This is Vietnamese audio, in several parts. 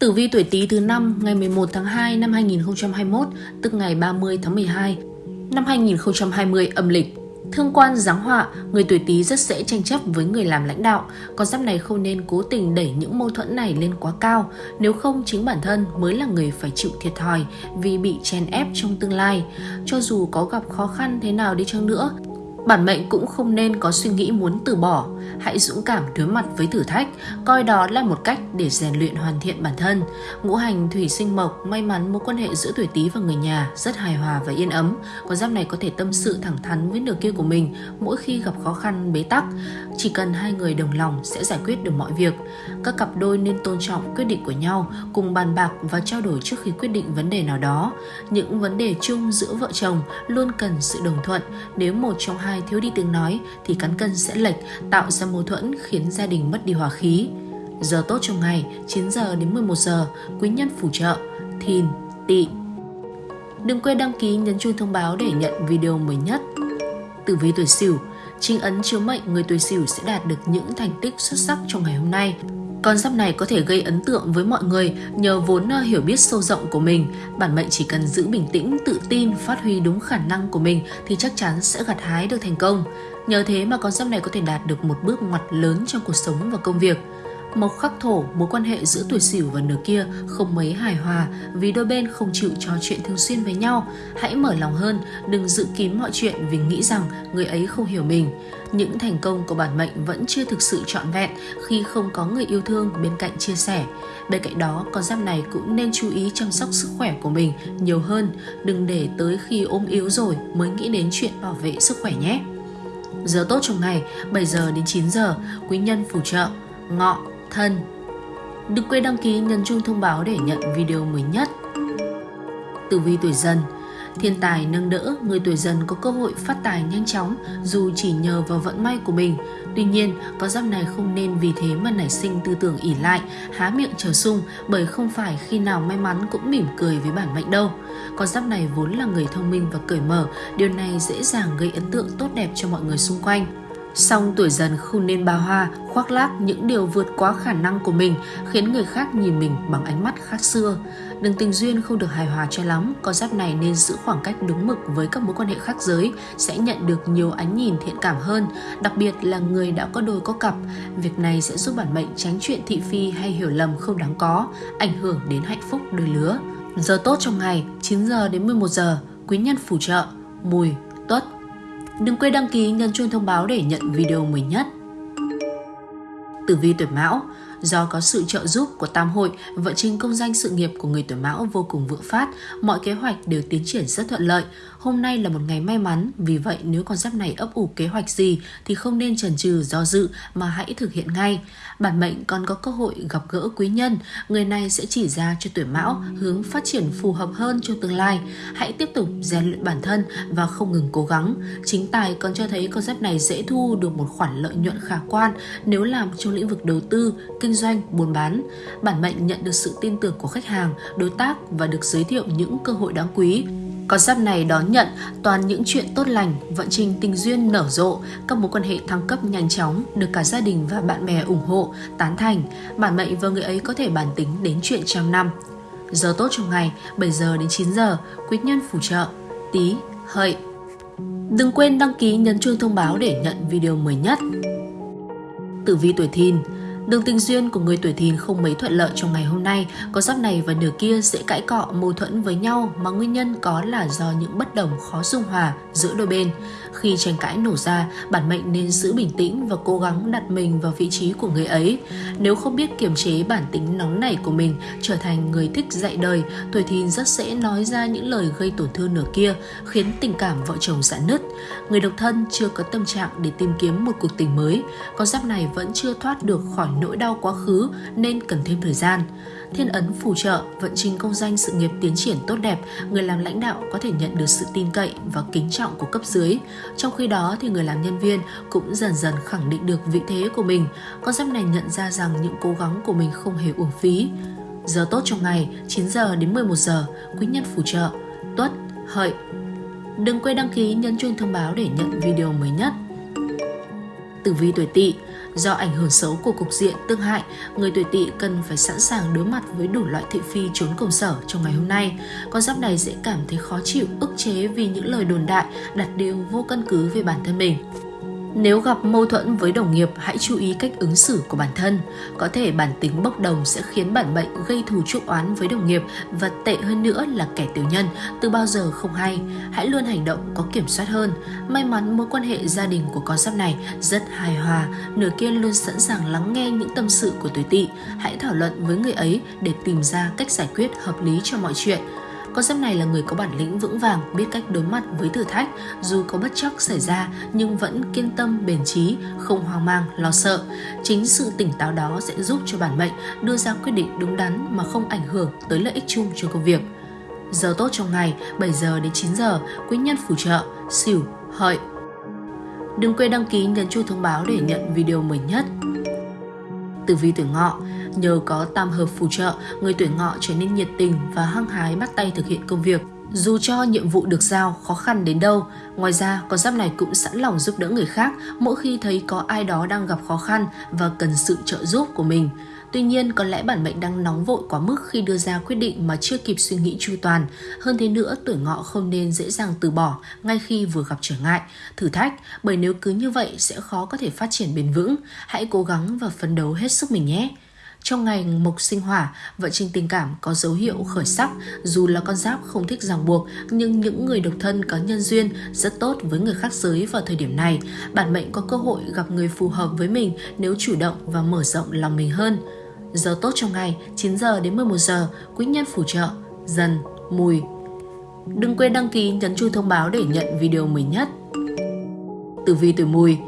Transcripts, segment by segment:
Tử vi tuổi Tý thứ năm ngày 11 tháng 2 năm 2021, tức ngày 30 tháng 12 năm 2020 âm lịch. Thương quan giáng họa, người tuổi Tý rất dễ tranh chấp với người làm lãnh đạo, con giáp này không nên cố tình đẩy những mâu thuẫn này lên quá cao, nếu không chính bản thân mới là người phải chịu thiệt thòi vì bị chèn ép trong tương lai. Cho dù có gặp khó khăn thế nào đi chăng nữa, Bản mệnh cũng không nên có suy nghĩ muốn từ bỏ, hãy dũng cảm đối mặt với thử thách, coi đó là một cách để rèn luyện hoàn thiện bản thân. Ngũ hành thủy sinh mộc, may mắn mối quan hệ giữa tuổi Tý và người nhà rất hài hòa và yên ấm. Con giáp này có thể tâm sự thẳng thắn với nửa kia của mình mỗi khi gặp khó khăn bế tắc. Chỉ cần hai người đồng lòng sẽ giải quyết được mọi việc. Các cặp đôi nên tôn trọng quyết định của nhau, cùng bàn bạc và trao đổi trước khi quyết định vấn đề nào đó. Những vấn đề chung giữa vợ chồng luôn cần sự đồng thuận. Nếu một trong hai hai thiếu đi tiếng nói thì cán cân sẽ lệch, tạo ra mâu thuẫn khiến gia đình mất đi hòa khí. Giờ tốt trong ngày 9 giờ đến 11 giờ, quý nhân phù trợ, thìn, tỵ. Đừng quên đăng ký nhấn chuông thông báo để nhận video mới nhất. Tử vi tuổi Sửu, chính ấn chiếu mệnh người tuổi Sửu sẽ đạt được những thành tích xuất sắc trong ngày hôm nay. Con giáp này có thể gây ấn tượng với mọi người nhờ vốn ờ, hiểu biết sâu rộng của mình. Bản mệnh chỉ cần giữ bình tĩnh, tự tin, phát huy đúng khả năng của mình thì chắc chắn sẽ gặt hái được thành công. Nhờ thế mà con giáp này có thể đạt được một bước ngoặt lớn trong cuộc sống và công việc. Mộc khắc thổ, mối quan hệ giữa tuổi sửu và nửa kia không mấy hài hòa vì đôi bên không chịu trò chuyện thường xuyên với nhau. Hãy mở lòng hơn, đừng giữ kín mọi chuyện vì nghĩ rằng người ấy không hiểu mình. Những thành công của bản mệnh vẫn chưa thực sự trọn vẹn khi không có người yêu thương bên cạnh chia sẻ. Bên cạnh đó, con giáp này cũng nên chú ý chăm sóc sức khỏe của mình nhiều hơn, đừng để tới khi ốm yếu rồi mới nghĩ đến chuyện bảo vệ sức khỏe nhé. Giờ tốt trong ngày 7 giờ đến 9 giờ, quý nhân phù trợ, ngọ, thân. Đừng quên đăng ký nhấn chuông thông báo để nhận video mới nhất. Tử vi tuổi dần Thiên tài nâng đỡ, người tuổi dần có cơ hội phát tài nhanh chóng dù chỉ nhờ vào vận may của mình. Tuy nhiên, con giáp này không nên vì thế mà nảy sinh tư tưởng ỉ lại, há miệng chờ sung bởi không phải khi nào may mắn cũng mỉm cười với bản mệnh đâu. Con giáp này vốn là người thông minh và cởi mở, điều này dễ dàng gây ấn tượng tốt đẹp cho mọi người xung quanh. Song tuổi dần không nên bao hoa, khoác lác những điều vượt quá khả năng của mình, khiến người khác nhìn mình bằng ánh mắt khác xưa. Đừng tình duyên không được hài hòa cho lắm, con giáp này nên giữ khoảng cách đúng mực với các mối quan hệ khác giới, sẽ nhận được nhiều ánh nhìn thiện cảm hơn, đặc biệt là người đã có đôi có cặp. Việc này sẽ giúp bản mệnh tránh chuyện thị phi hay hiểu lầm không đáng có, ảnh hưởng đến hạnh phúc đôi lứa. Giờ tốt trong ngày 9 giờ đến 11 giờ, quý nhân phù trợ, mùi, tuất, Đừng quên đăng ký nhấn chuông thông báo để nhận video mới nhất. Tử vi tuổi Mão Do có sự trợ giúp của tam hội, vận trình công danh sự nghiệp của người tuổi mão vô cùng vượng phát, mọi kế hoạch đều tiến triển rất thuận lợi. Hôm nay là một ngày may mắn, vì vậy nếu con giáp này ấp ủ kế hoạch gì thì không nên chần chừ do dự mà hãy thực hiện ngay. Bản mệnh còn có cơ hội gặp gỡ quý nhân, người này sẽ chỉ ra cho tuổi mão hướng phát triển phù hợp hơn cho tương lai. Hãy tiếp tục rèn luyện bản thân và không ngừng cố gắng. Chính tài còn cho thấy con giáp này dễ thu được một khoản lợi nhuận khả quan nếu làm trong lĩnh vực đầu tư, kinh kinh doanh, buôn bán. Bản mệnh nhận được sự tin tưởng của khách hàng, đối tác và được giới thiệu những cơ hội đáng quý. Con giáp này đón nhận toàn những chuyện tốt lành, vận trình tình duyên nở rộ, các mối quan hệ thăng cấp nhanh chóng, được cả gia đình và bạn bè ủng hộ, tán thành. Bản mệnh và người ấy có thể bản tính đến chuyện trăm năm. Giờ tốt trong ngày 7 giờ đến 9 giờ, quý nhân phù trợ, tí, hợi. Đừng quên đăng ký nhấn chuông thông báo để nhận video mới nhất. Tử vi tuổi thìn Đường tình duyên của người tuổi thìn không mấy thuận lợi trong ngày hôm nay, có giáp này và nửa kia sẽ cãi cọ mâu thuẫn với nhau mà nguyên nhân có là do những bất đồng khó dung hòa giữa đôi bên. Khi tranh cãi nổ ra, bản mệnh nên giữ bình tĩnh và cố gắng đặt mình vào vị trí của người ấy. Nếu không biết kiềm chế bản tính nóng nảy của mình, trở thành người thích dạy đời, tuổi thìn rất dễ nói ra những lời gây tổn thương nửa kia, khiến tình cảm vợ chồng giãn nứt. Người độc thân chưa có tâm trạng để tìm kiếm một cuộc tình mới, con giáp này vẫn chưa thoát được khỏi nỗi đau quá khứ nên cần thêm thời gian. Thiên ấn phù trợ, vận trình công danh sự nghiệp tiến triển tốt đẹp, người làm lãnh đạo có thể nhận được sự tin cậy và kính trọng của cấp dưới. Trong khi đó thì người làm nhân viên cũng dần dần khẳng định được vị thế của mình. Con giáp này nhận ra rằng những cố gắng của mình không hề uổng phí. Giờ tốt trong ngày 9 giờ đến 11 giờ, quý nhân phù trợ, tuất, hợi. Đừng quên đăng ký nhấn chuông thông báo để nhận video mới nhất. Tử vi tuổi tỵ Do ảnh hưởng xấu của cục diện tương hại, người tuổi tỵ cần phải sẵn sàng đối mặt với đủ loại thị phi trốn công sở trong ngày hôm nay. Con giáp này sẽ cảm thấy khó chịu, ức chế vì những lời đồn đại, đặt điều vô căn cứ về bản thân mình. Nếu gặp mâu thuẫn với đồng nghiệp, hãy chú ý cách ứng xử của bản thân. Có thể bản tính bốc đồng sẽ khiến bản mệnh gây thù chuốc oán với đồng nghiệp và tệ hơn nữa là kẻ tiểu nhân, từ bao giờ không hay. Hãy luôn hành động có kiểm soát hơn. May mắn mối quan hệ gia đình của con giáp này rất hài hòa, nửa kia luôn sẵn sàng lắng nghe những tâm sự của tuổi tỵ. Hãy thảo luận với người ấy để tìm ra cách giải quyết hợp lý cho mọi chuyện. Con giáp này là người có bản lĩnh vững vàng, biết cách đối mặt với thử thách, dù có bất chắc xảy ra nhưng vẫn kiên tâm, bền trí, không hoang mang, lo sợ. Chính sự tỉnh táo đó sẽ giúp cho bản mệnh đưa ra quyết định đúng đắn mà không ảnh hưởng tới lợi ích chung cho công việc. Giờ tốt trong ngày 7 giờ đến 9 giờ, quý nhân phù trợ, xỉu, hợi. Đừng quên đăng ký nhấn chuông thông báo để nhận video mới nhất. Tử vi tuổi ngọ Nhờ có tam hợp phù trợ, người tuổi ngọ trở nên nhiệt tình và hăng hái bắt tay thực hiện công việc. Dù cho nhiệm vụ được giao khó khăn đến đâu, ngoài ra con giáp này cũng sẵn lòng giúp đỡ người khác mỗi khi thấy có ai đó đang gặp khó khăn và cần sự trợ giúp của mình. Tuy nhiên, có lẽ bản mệnh đang nóng vội quá mức khi đưa ra quyết định mà chưa kịp suy nghĩ chu toàn. Hơn thế nữa, tuổi ngọ không nên dễ dàng từ bỏ ngay khi vừa gặp trở ngại, thử thách, bởi nếu cứ như vậy sẽ khó có thể phát triển bền vững. Hãy cố gắng và phấn đấu hết sức mình nhé. Trong ngày mộc sinh hỏa, vận trình tình cảm có dấu hiệu khởi sắc, dù là con giáp không thích ràng buộc, nhưng những người độc thân có nhân duyên rất tốt với người khác giới vào thời điểm này. Bản mệnh có cơ hội gặp người phù hợp với mình nếu chủ động và mở rộng lòng mình hơn. Giờ tốt trong ngày 9 giờ đến 11 giờ, quý nhân phù trợ, dần, mùi. Đừng quên đăng ký nhấn chuông thông báo để nhận video mới nhất. Tử vi tuổi mùi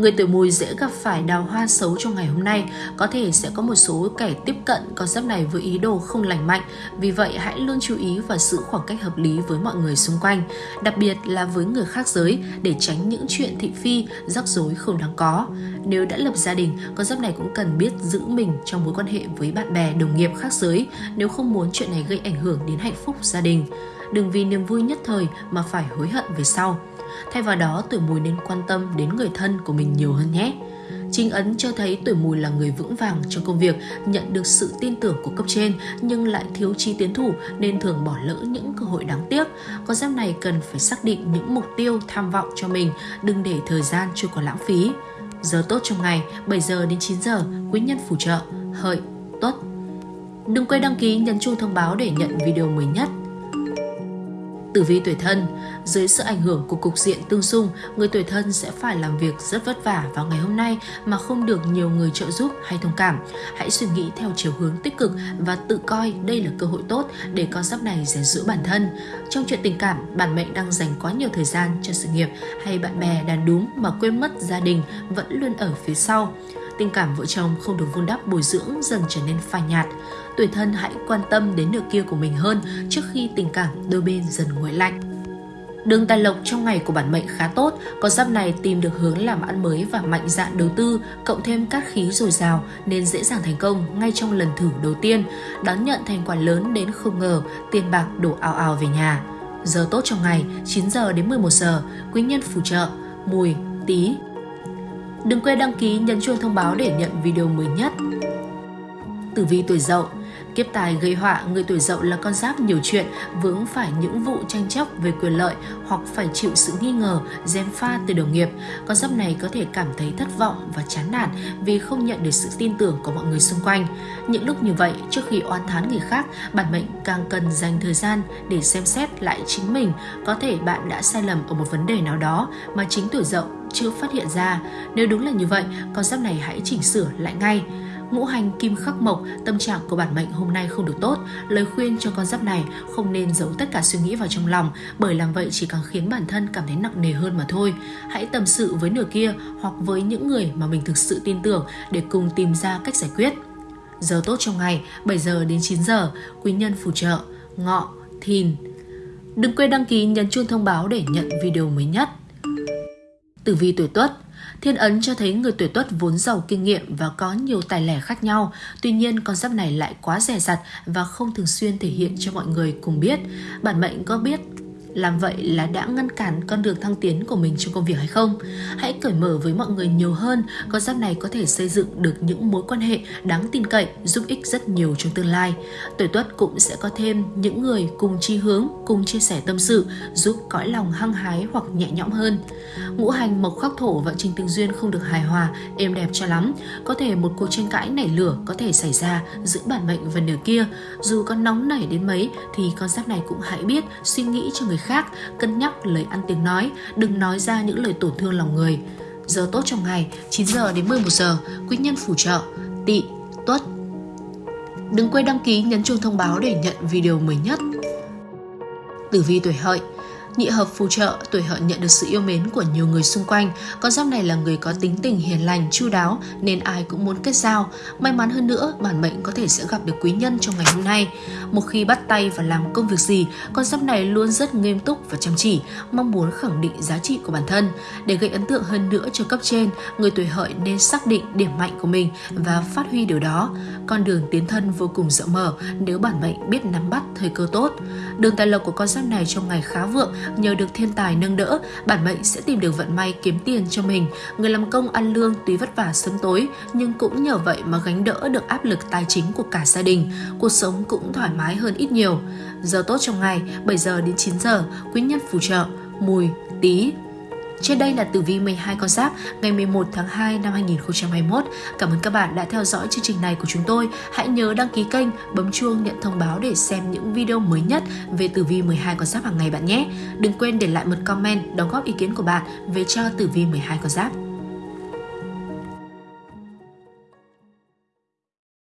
Người tuổi mùi dễ gặp phải đào hoa xấu trong ngày hôm nay, có thể sẽ có một số kẻ tiếp cận con giáp này với ý đồ không lành mạnh, vì vậy hãy luôn chú ý và giữ khoảng cách hợp lý với mọi người xung quanh, đặc biệt là với người khác giới để tránh những chuyện thị phi, rắc rối không đáng có. Nếu đã lập gia đình, con giáp này cũng cần biết giữ mình trong mối quan hệ với bạn bè, đồng nghiệp khác giới nếu không muốn chuyện này gây ảnh hưởng đến hạnh phúc gia đình. Đừng vì niềm vui nhất thời mà phải hối hận về sau. Thay vào đó, tuổi mùi nên quan tâm đến người thân của mình nhiều hơn nhé. Chính ấn cho thấy tuổi mùi là người vững vàng trong công việc, nhận được sự tin tưởng của cấp trên nhưng lại thiếu chi tiến thủ nên thường bỏ lỡ những cơ hội đáng tiếc. Con giáp này cần phải xác định những mục tiêu tham vọng cho mình, đừng để thời gian trôi qua lãng phí. Giờ tốt trong ngày 7 giờ đến 9 giờ, quý nhân phù trợ, hợi, tuất. Đừng quên đăng ký nhấn chuông thông báo để nhận video mới nhất. Tử vi tuổi thân, dưới sự ảnh hưởng của cục diện tương xung, người tuổi thân sẽ phải làm việc rất vất vả vào ngày hôm nay mà không được nhiều người trợ giúp hay thông cảm. Hãy suy nghĩ theo chiều hướng tích cực và tự coi đây là cơ hội tốt để con giáp này rèn giữ bản thân. Trong chuyện tình cảm, bản mệnh đang dành quá nhiều thời gian cho sự nghiệp hay bạn bè đàn đúng mà quên mất gia đình vẫn luôn ở phía sau tình cảm vợ chồng không được vun đắp bồi dưỡng dần trở nên phai nhạt. Tuổi thân hãy quan tâm đến nửa kia của mình hơn trước khi tình cảm đôi bên dần nguội lạnh. Đường tài lộc trong ngày của bản mệnh khá tốt, có giáp này tìm được hướng làm ăn mới và mạnh dạn đầu tư, cộng thêm cát khí dồi dào nên dễ dàng thành công ngay trong lần thử đầu tiên, đón nhận thành quả lớn đến không ngờ, tiền bạc đổ ào ào về nhà. Giờ tốt trong ngày 9 giờ đến 11 giờ, quý nhân phù trợ, mùi, tí, Đừng quên đăng ký nhấn chuông thông báo để nhận video mới nhất. Tử vi tuổi dậu Kiếp tài gây họa, người tuổi dậu là con giáp nhiều chuyện, vướng phải những vụ tranh chấp về quyền lợi hoặc phải chịu sự nghi ngờ, gièm pha từ đồng nghiệp. Con giáp này có thể cảm thấy thất vọng và chán nản vì không nhận được sự tin tưởng của mọi người xung quanh. Những lúc như vậy, trước khi oan thán người khác, bản mệnh càng cần dành thời gian để xem xét lại chính mình. Có thể bạn đã sai lầm ở một vấn đề nào đó mà chính tuổi dậu chưa phát hiện ra. Nếu đúng là như vậy, con giáp này hãy chỉnh sửa lại ngay. Ngũ hành kim khắc mộc, tâm trạng của bản mệnh hôm nay không được tốt. Lời khuyên cho con giáp này không nên giấu tất cả suy nghĩ vào trong lòng, bởi làm vậy chỉ càng khiến bản thân cảm thấy nặng nề hơn mà thôi. Hãy tâm sự với nửa kia hoặc với những người mà mình thực sự tin tưởng để cùng tìm ra cách giải quyết. Giờ tốt trong ngày 7 giờ đến 9 giờ, quý nhân phù trợ, ngọ, thìn. Đừng quên đăng ký nhấn chuông thông báo để nhận video mới nhất. Tử vi tuổi Tuất Thiên ấn cho thấy người tuổi Tuất vốn giàu kinh nghiệm và có nhiều tài lẻ khác nhau. Tuy nhiên, con giáp này lại quá rẻ rặt và không thường xuyên thể hiện cho mọi người cùng biết. Bản mệnh có biết làm vậy là đã ngăn cản con đường thăng tiến của mình trong công việc hay không? Hãy cởi mở với mọi người nhiều hơn, con giáp này có thể xây dựng được những mối quan hệ đáng tin cậy, giúp ích rất nhiều trong tương lai. Tuổi tuất cũng sẽ có thêm những người cùng chi hướng, cùng chia sẻ tâm sự, giúp cõi lòng hăng hái hoặc nhẹ nhõm hơn. Ngũ hành mộc khắc thổ và trình tương duyên không được hài hòa, êm đẹp cho lắm. Có thể một cuộc tranh cãi nảy lửa có thể xảy ra giữa bản mệnh và nửa kia. Dù có nóng nảy đến mấy thì con giáp này cũng hãy biết suy nghĩ cho người khác, cân nhắc lời ăn tiếng nói, đừng nói ra những lời tổn thương lòng người. Giờ tốt trong ngày 9 giờ đến 11 giờ, quý nhân phù trợ, tỵ, tuất. Đừng quên đăng ký nhấn chuông thông báo để nhận video mới nhất. Tử vi tuổi hợi Nhị hợp phù trợ, tuổi hợi nhận được sự yêu mến của nhiều người xung quanh. Con giáp này là người có tính tình hiền lành, chu đáo nên ai cũng muốn kết giao. May mắn hơn nữa, bản mệnh có thể sẽ gặp được quý nhân trong ngày hôm nay. Một khi bắt tay và làm công việc gì, con giáp này luôn rất nghiêm túc và chăm chỉ, mong muốn khẳng định giá trị của bản thân. Để gây ấn tượng hơn nữa cho cấp trên, người tuổi hợi nên xác định điểm mạnh của mình và phát huy điều đó. Con đường tiến thân vô cùng rộng mở nếu bản mệnh biết nắm bắt thời cơ tốt. Đường tài lộc của con giáp này trong ngày khá vượng, nhờ được thiên tài nâng đỡ, bản mệnh sẽ tìm được vận may kiếm tiền cho mình. Người làm công ăn lương tuy vất vả sớm tối, nhưng cũng nhờ vậy mà gánh đỡ được áp lực tài chính của cả gia đình. Cuộc sống cũng thoải mái hơn ít nhiều. Giờ tốt trong ngày 7 giờ đến 9 giờ, quý nhân phù trợ, mùi, tí, trên đây là tử vi 12 con giáp ngày 11 tháng 2 năm 2021. Cảm ơn các bạn đã theo dõi chương trình này của chúng tôi. Hãy nhớ đăng ký kênh, bấm chuông nhận thông báo để xem những video mới nhất về tử vi 12 con giáp hàng ngày bạn nhé. Đừng quên để lại một comment đóng góp ý kiến của bạn về cho tử vi 12 con giáp.